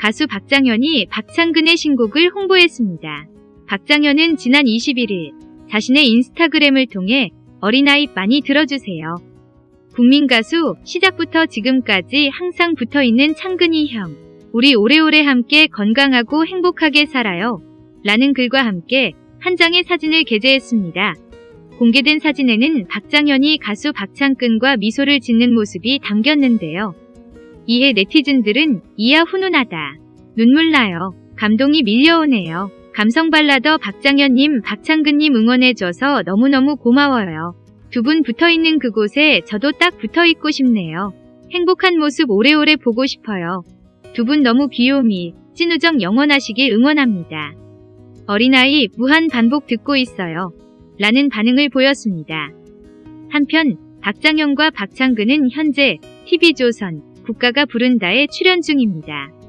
가수 박장현이 박창근의 신곡을 홍보했습니다. 박장현은 지난 21일 자신의 인스타그램을 통해 어린아이 많이 들어주세요. 국민 가수 시작부터 지금까지 항상 붙어있는 창근이 형. 우리 오래오래 함께 건강하고 행복하게 살아요. 라는 글과 함께 한 장의 사진을 게재했습니다. 공개된 사진에는 박장현이 가수 박창근과 미소를 짓는 모습이 담겼는데요. 이에 네티즌들은 이야 훈훈하다. 눈물 나요. 감동이 밀려오네요. 감성 발라더 박장현님, 박창근님 응원해줘서 너무너무 고마워요. 두 분 붙어있는 그곳에 저도 딱 붙어있고 싶네요. 행복한 모습 오래오래 보고 싶어요. 두 분 너무 귀요미, 찐우정 영원하시길 응원합니다. 어린아이 무한 반복 듣고 있어요. 라는 반응을 보였습니다. 한편 박장현과 박창근은 현재 TV조선 국가가 부른다에 출연 중입니다.